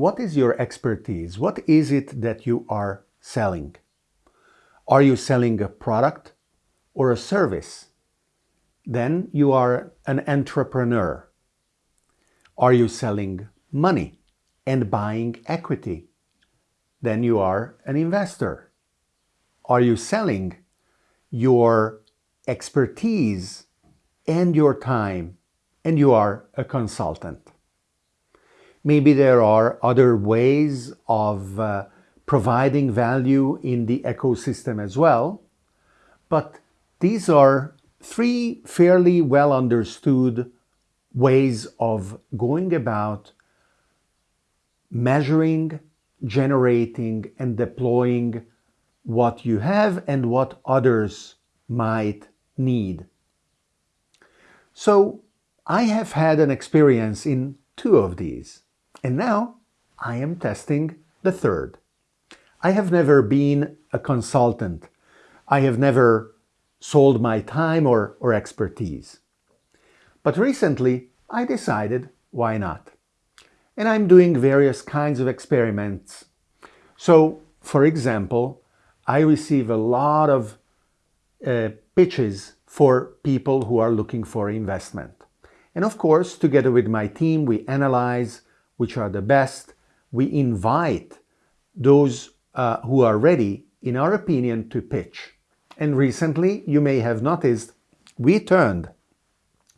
what is your expertise? What is it that you are selling? Are you selling a product or a service? Then you are an entrepreneur. Are you selling money and buying equity? Then you are an investor. Are you selling your expertise and your time and you are a consultant? Maybe there are other ways of uh, providing value in the ecosystem as well, but these are three fairly well understood ways of going about measuring, generating and deploying what you have and what others might need. So I have had an experience in two of these and now I am testing the third. I have never been a consultant. I have never sold my time or, or expertise. But recently I decided why not? And I'm doing various kinds of experiments. So, for example, I receive a lot of uh, pitches for people who are looking for investment. And of course, together with my team, we analyze which are the best. We invite those uh, who are ready, in our opinion, to pitch. And recently, you may have noticed, we turned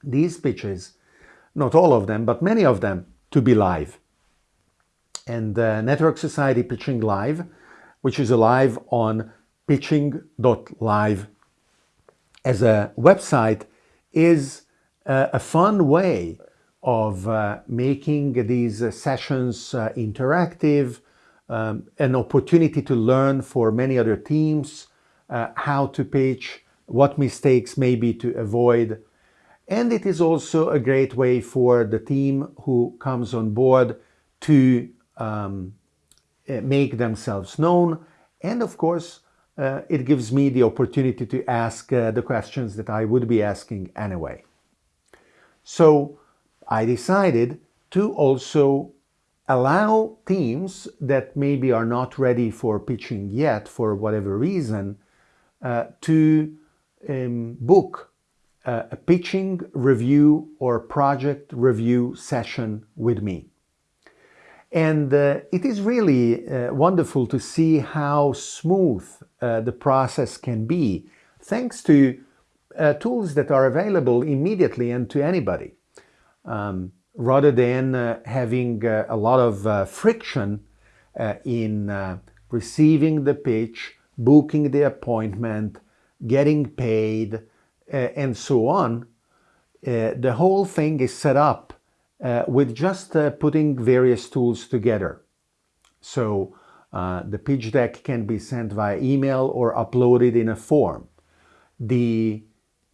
these pitches, not all of them, but many of them, to be live. And uh, Network Society Pitching Live, which is alive on pitching.live as a website, is uh, a fun way of uh, making these uh, sessions uh, interactive, um, an opportunity to learn for many other teams, uh, how to pitch, what mistakes maybe to avoid. And it is also a great way for the team who comes on board to um, eh, make themselves known. And of course, uh, it gives me the opportunity to ask uh, the questions that I would be asking anyway. So I decided to also allow teams that maybe are not ready for pitching yet for whatever reason uh, to um, book uh, a pitching review or project review session with me. And uh, it is really uh, wonderful to see how smooth uh, the process can be thanks to uh, tools that are available immediately and to anybody. Um, rather than having a lot of friction in receiving the pitch, booking the appointment, getting paid, uh, and so on, uh, the whole thing is set up uh, with just uh, putting various tools together. So uh, the pitch deck can be sent via email or uploaded in a form. The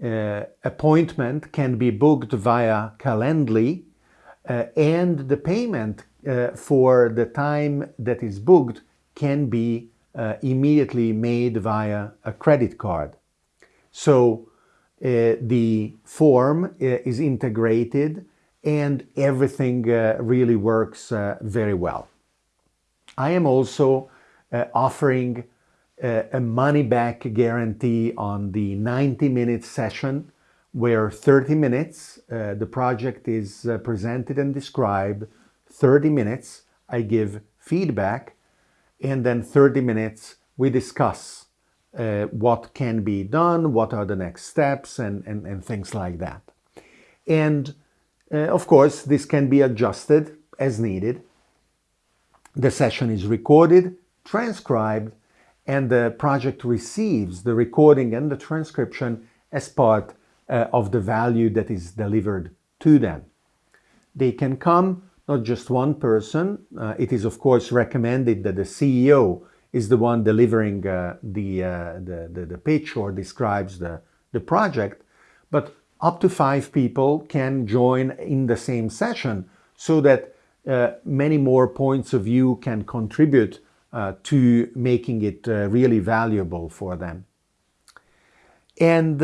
uh, appointment can be booked via Calendly and the payment for the time that is booked can be uh, immediately made via a credit card. So uh, the form uh, is integrated and everything uh, really works uh, very well. I am also uh, offering a money-back guarantee on the 90-minute session where 30 minutes the project is presented and described, 30 minutes I give feedback and then 30 minutes we discuss uh, what can be done, what are the next steps and, and, and things like that. And uh, of course this can be adjusted as needed. The session is recorded, transcribed and the project receives the recording and the transcription as part uh, of the value that is delivered to them. They can come not just one person. Uh, it is of course recommended that the CEO is the one delivering uh, the, uh, the, the, the, pitch or describes the, the project, but up to five people can join in the same session so that uh, many more points of view can contribute uh, to making it uh, really valuable for them. And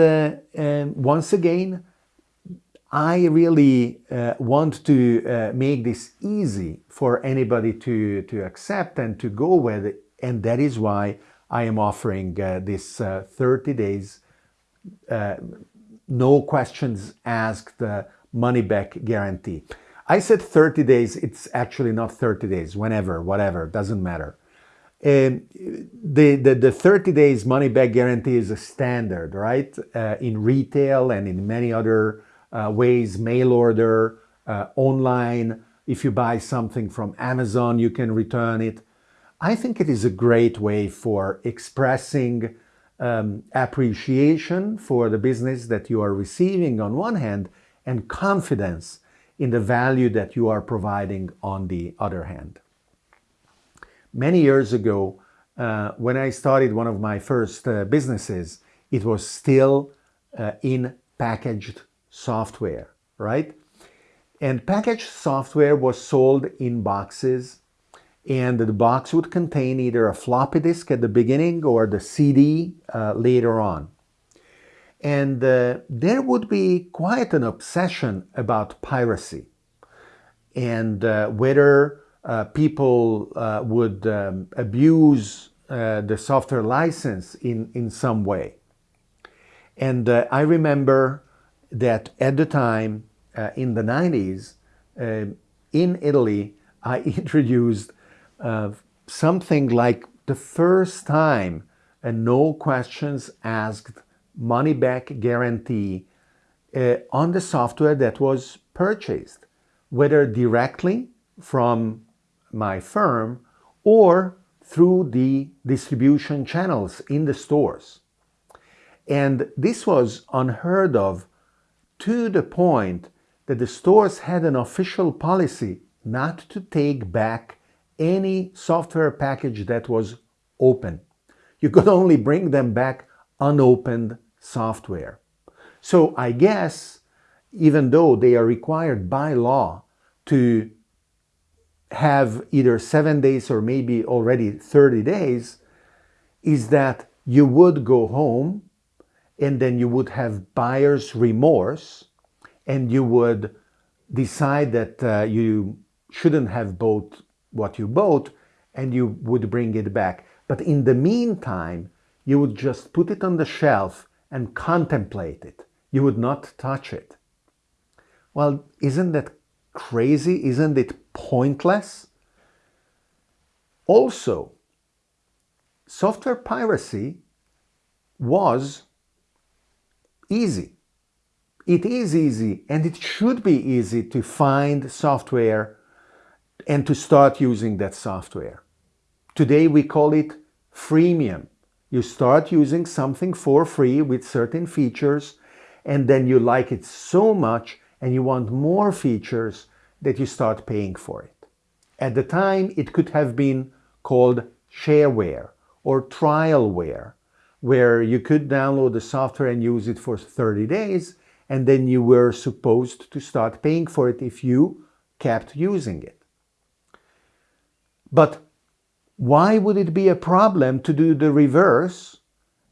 once again, I really uh, want to uh, make this easy for anybody to, to accept and to go with it. And that is why I am offering uh, this uh, 30 days, uh, no questions asked uh, money back guarantee. I said 30 days, it's actually not 30 days, whenever, whatever, doesn't matter. The, the, the 30 days money back guarantee is a standard, right? in retail and in many other uh, ways, mail order, uh, online. If you buy something from Amazon, you can return it. I think it is a great way for expressing um, appreciation for the business that you are receiving on one hand and confidence in the value that you are providing on the other hand. Many years ago, uh, when I started one of my first uh, businesses, it was still uh, in packaged software, right? And packaged software was sold in boxes and the box would contain either a floppy disk at the beginning or the CD uh, later on. And uh, there would be quite an obsession about piracy and uh, whether uh, people uh, would um, abuse uh, the software license in, in some way. And I remember that at the time, uh, in the 90s, uh, in Italy, I introduced uh, something like the first time a no questions asked money back guarantee uh, on the software that was purchased, whether directly from my firm or through the distribution channels in the stores. And this was unheard of to the point that the stores had an official policy not to take back any software package that was open. You could only bring them back unopened software. So I guess even though they are required by law to have either seven days or maybe already 30 days, is that you would go home and then you would have buyer's remorse and you would decide that uh, you shouldn't have bought what you bought and you would bring it back. But in the meantime, you would just put it on the shelf and contemplate it. You would not touch it. Well, isn't that crazy? Isn't it pointless? Also, software piracy was easy. It is easy and it should be easy to find software and to start using that software. Today we call it freemium. You start using something for free with certain features and then you like it so much and you want more features that you start paying for it. At the time it could have been called shareware or trialware where you could download the software and use it for 30 days and then you were supposed to start paying for it if you kept using it. But why would it be a problem to do the reverse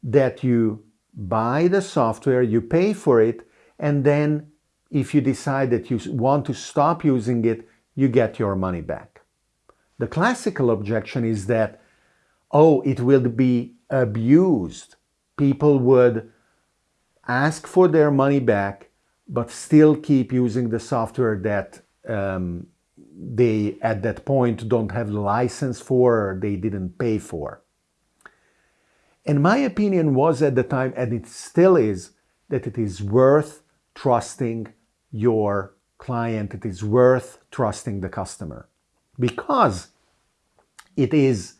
that you buy the software, you pay for it, and then if you decide that you want to stop using it, you get your money back. The classical objection is that, oh, it will be abused. People would ask for their money back, but still keep using the software that um, they at that point don't have the license for or they didn't pay for. And my opinion was at the time, and it still is, that it is worth trusting your client, it is worth trusting the customer because it is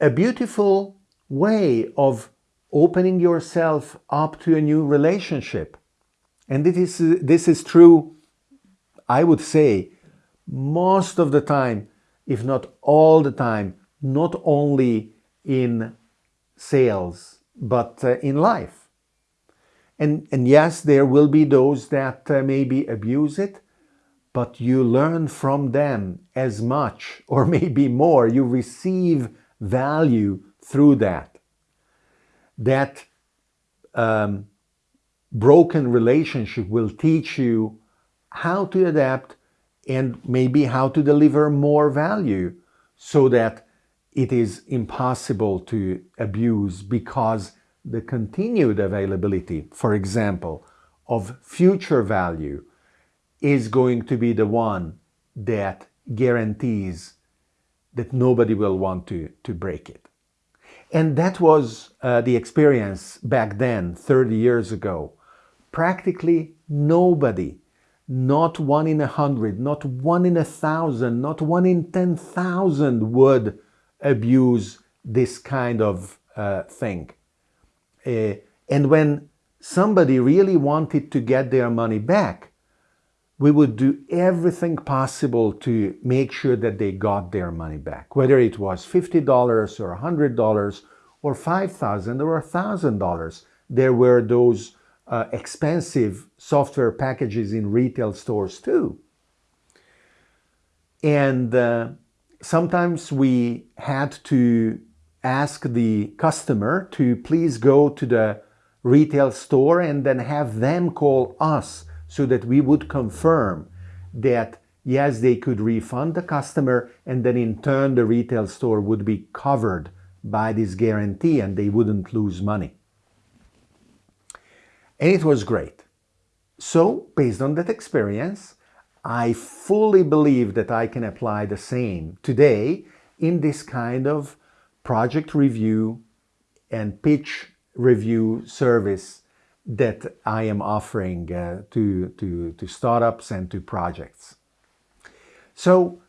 a beautiful way of opening yourself up to a new relationship. And this is, this is true, I would say, most of the time, if not all the time, not only in sales, but uh, in life. And, and yes, there will be those that uh, maybe abuse it, but you learn from them as much or maybe more. You receive value through that. That um, broken relationship will teach you how to adapt and maybe how to deliver more value so that it is impossible to abuse because the continued availability, for example, of future value is going to be the one that guarantees that nobody will want to, to break it. And that was uh, the experience back then, 30 years ago. Practically nobody, not one in a hundred, not one in a thousand, not one in 10,000 would abuse this kind of uh, thing. Uh, and when somebody really wanted to get their money back, we would do everything possible to make sure that they got their money back, whether it was $50 or $100 or 5,000 or $1,000. There were those uh, expensive software packages in retail stores too. And uh, sometimes we had to ask the customer to please go to the retail store and then have them call us so that we would confirm that yes, they could refund the customer and then in turn the retail store would be covered by this guarantee and they wouldn't lose money. And it was great. So based on that experience, I fully believe that I can apply the same today in this kind of project review and pitch review service that I am offering uh, to, to, to startups and to projects. So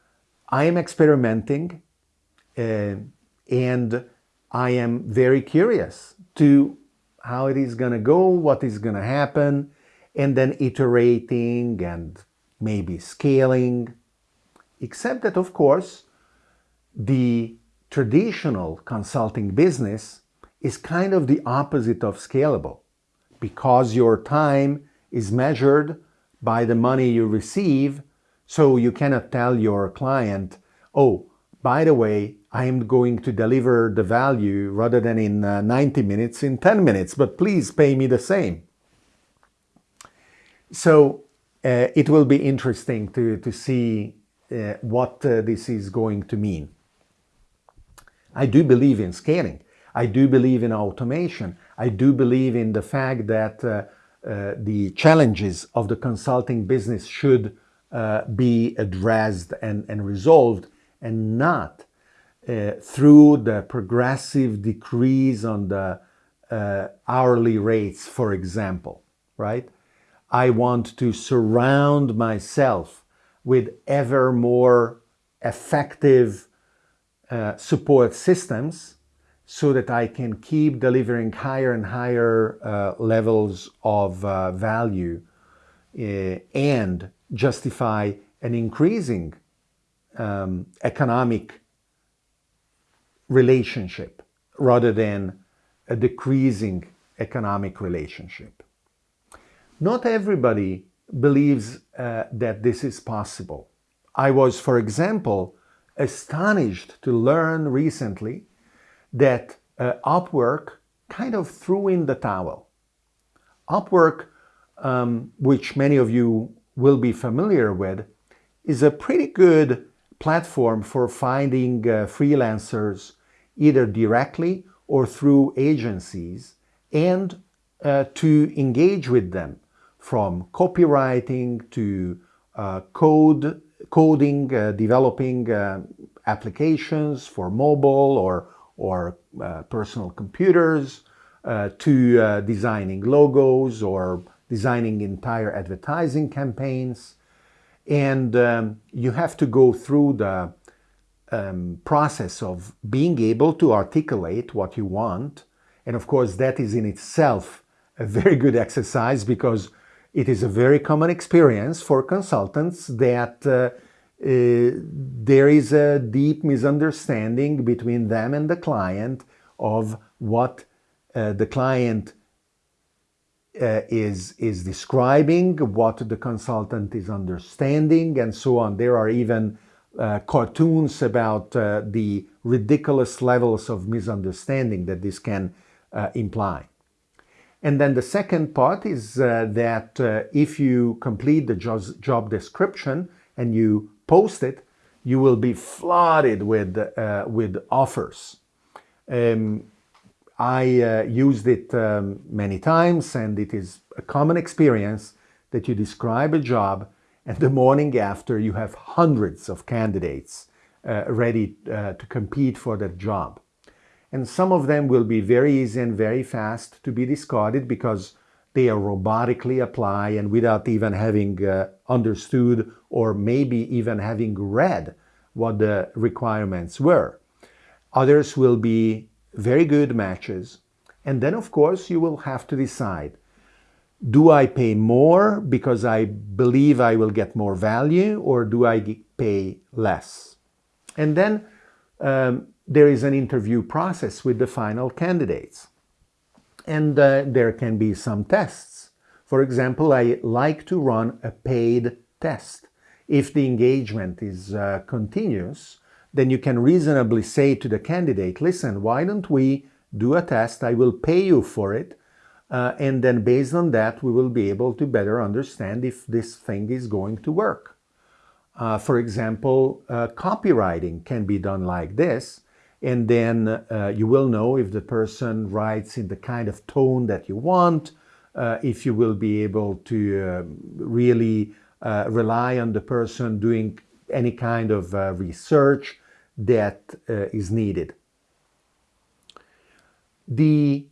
I am experimenting uh, and I am very curious to how it is going to go, what is going to happen, and then iterating and maybe scaling. Except that, of course, the traditional consulting business is kind of the opposite of scalable because your time is measured by the money you receive. So you cannot tell your client, oh, by the way, I am going to deliver the value rather than in uh, 90 minutes, in 10 minutes, but please pay me the same. So uh, it will be interesting to, to see uh, what uh, this is going to mean. I do believe in scaling. I do believe in automation. I do believe in the fact that uh, uh, the challenges of the consulting business should uh, be addressed and, and resolved and not uh, through the progressive decrease on the uh, hourly rates, for example, right? I want to surround myself with ever more effective uh, support systems so that I can keep delivering higher and higher uh, levels of uh, value uh, and justify an increasing um, economic relationship rather than a decreasing economic relationship. Not everybody believes uh, that this is possible. I was, for example, astonished to learn recently that uh, Upwork kind of threw in the towel. Upwork, um, which many of you will be familiar with, is a pretty good platform for finding uh, freelancers either directly or through agencies and uh, to engage with them from copywriting to uh, code, coding, uh, developing uh, applications for mobile or or uh, personal computers to designing logos or designing entire advertising campaigns. And um, you have to go through the um, process of being able to articulate what you want. And of course, that is in itself a very good exercise because it is a very common experience for consultants that uh, uh, there is a deep misunderstanding between them and the client of what uh, the client uh, is, is describing, what the consultant is understanding, and so on. There are even uh, cartoons about uh, the ridiculous levels of misunderstanding that this can uh, imply. And then the second part is uh, that uh, if you complete the job description and you post it, you will be flooded with, uh, with offers. Um, I uh, used it um, many times and it is a common experience that you describe a job and the morning after you have hundreds of candidates uh, ready uh, to compete for that job. And some of them will be very easy and very fast to be discarded because they are robotically apply and without even having uh, understood or maybe even having read what the requirements were. Others will be very good matches. And then, of course, you will have to decide, do I pay more because I believe I will get more value or do I pay less? And then um, there is an interview process with the final candidates. And uh, there can be some tests. For example, I like to run a paid test. If the engagement is uh, continuous, then you can reasonably say to the candidate, listen, why don't we do a test? I will pay you for it. Uh, and then based on that, we will be able to better understand if this thing is going to work. Uh, for example, uh, copywriting can be done like this and then uh, you will know if the person writes in the kind of tone that you want, uh, if you will be able to uh, really rely on the person doing any kind of uh, research that uh, is needed. The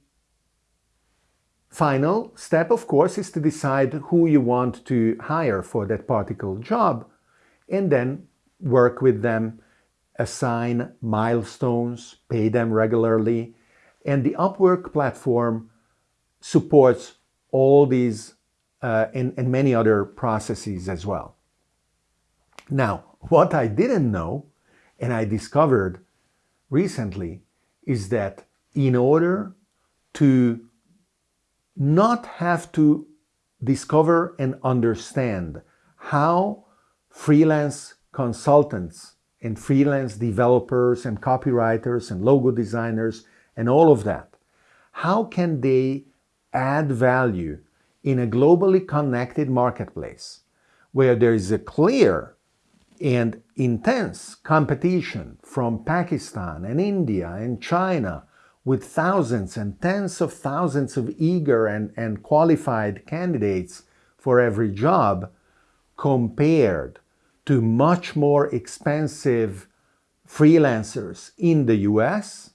final step, of course, is to decide who you want to hire for that particular job and then work with them assign milestones, pay them regularly, and the Upwork platform supports all these uh, and, and many other processes as well. Now, what I didn't know, and I discovered recently, is that in order to not have to discover and understand how freelance consultants and freelance developers and copywriters and logo designers and all of that. How can they add value in a globally connected marketplace where there is a clear and intense competition from Pakistan and India and China with thousands and tens of thousands of eager and, and qualified candidates for every job compared to much more expensive freelancers in the US,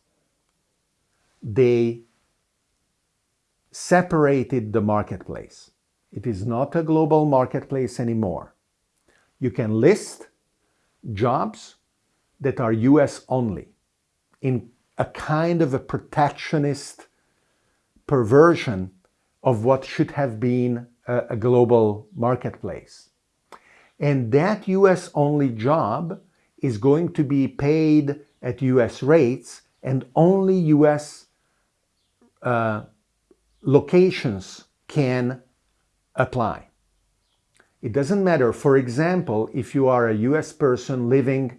they separated the marketplace. It is not a global marketplace anymore. You can list jobs that are US only in a kind of a protectionist perversion of what should have been a, a global marketplace. And that US only job is going to be paid at US rates and only US uh, locations can apply. It doesn't matter, for example, if you are a US person living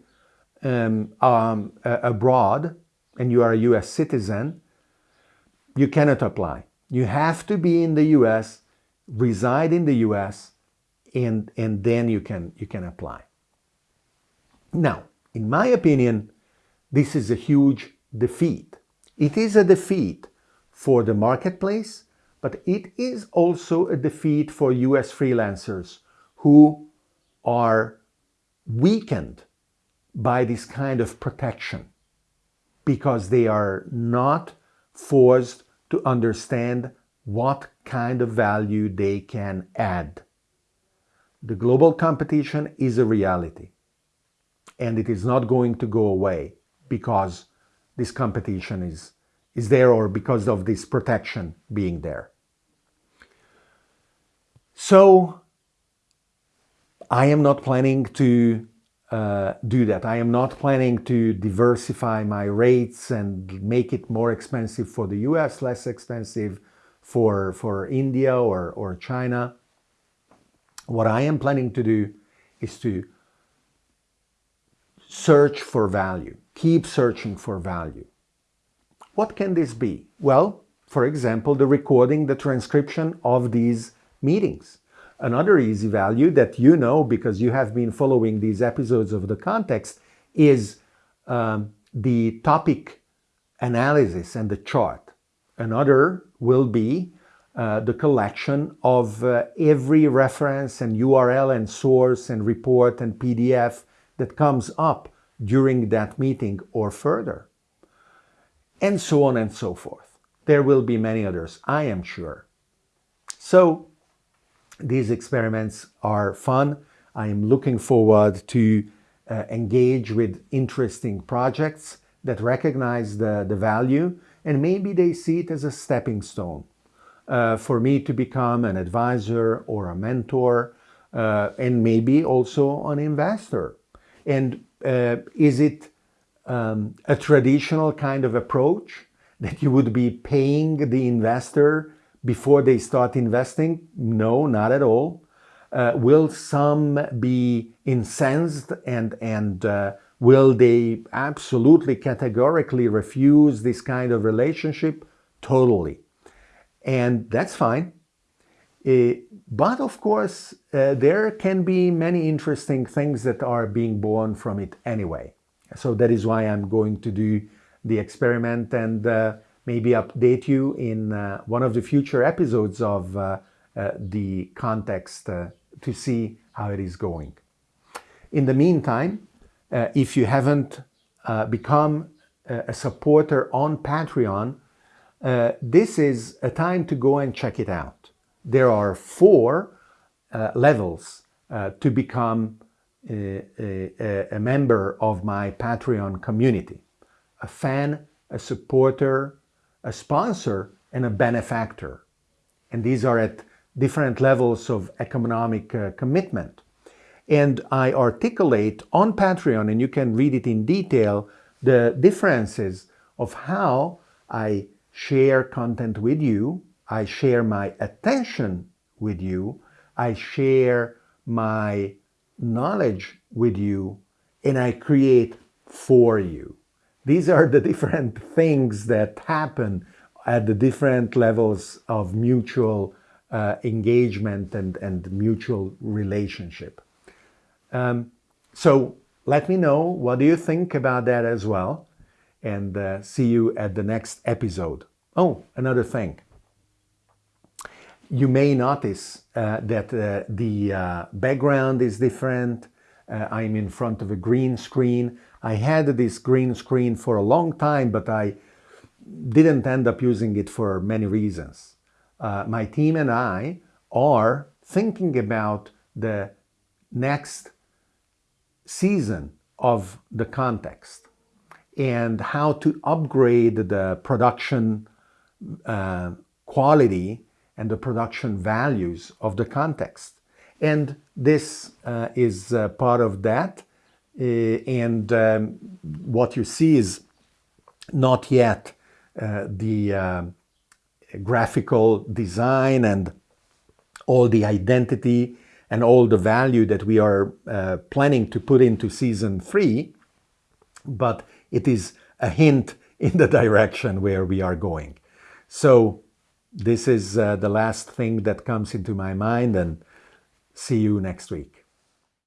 um, um, abroad and you are a US citizen, you cannot apply. You have to be in the US, reside in the US, and, and then you can, you can apply. Now, in my opinion, this is a huge defeat. It is a defeat for the marketplace, but it is also a defeat for US freelancers who are weakened by this kind of protection because they are not forced to understand what kind of value they can add the global competition is a reality and it is not going to go away because this competition is, is there or because of this protection being there. So I am not planning to uh, do that. I am not planning to diversify my rates and make it more expensive for the US, less expensive for, for India or, or China. What I am planning to do is to search for value, keep searching for value. What can this be? Well, for example, the recording, the transcription of these meetings. Another easy value that you know because you have been following these episodes of the context is um, the topic analysis and the chart. Another will be uh, the collection of uh, every reference and URL and source and report and PDF that comes up during that meeting or further. And so on and so forth. There will be many others, I am sure. So these experiments are fun. I am looking forward to uh, engage with interesting projects that recognize the, the value and maybe they see it as a stepping stone uh, for me to become an advisor or a mentor uh, and maybe also an investor. And uh, is it um, a traditional kind of approach that you would be paying the investor before they start investing? No, not at all. Uh, will some be incensed and, and uh, will they absolutely categorically refuse this kind of relationship? Totally. And that's fine. Uh, but of course, uh, there can be many interesting things that are being born from it anyway. So that is why I'm going to do the experiment and uh, maybe update you in one of the future episodes of the context to see how it is going. In the meantime, if you haven't become a supporter on Patreon, this is a time to go and check it out. There are four uh, levels uh, to become a, a, a, member of my Patreon community. A fan, a supporter, a sponsor, and a benefactor. And these are at different levels of economic uh, commitment. And I articulate on Patreon, and you can read it in detail, the differences of how I share content with you, I share my attention with you, I share my knowledge with you, and I create for you. These are the different things that happen at the different levels of mutual uh, engagement and, and mutual relationship. Um, so let me know what do you think about that as well and uh, see you at the next episode. Oh, another thing. You may notice uh, that uh, the uh, background is different. Uh, I'm in front of a green screen. I had this green screen for a long time, but I didn't end up using it for many reasons. Uh, my team and I are thinking about the next season of the context and how to upgrade the production uh, quality and the production values of the context. And this uh, is uh, part of that. Uh, and um, what you see is not yet uh, the uh, graphical design and all the identity and all the value that we are planning to put into season three, but it is a hint in the direction where we are going. So this is uh, the last thing that comes into my mind and see you next week.